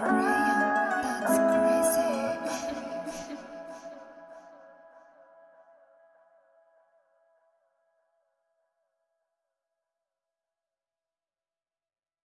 Right.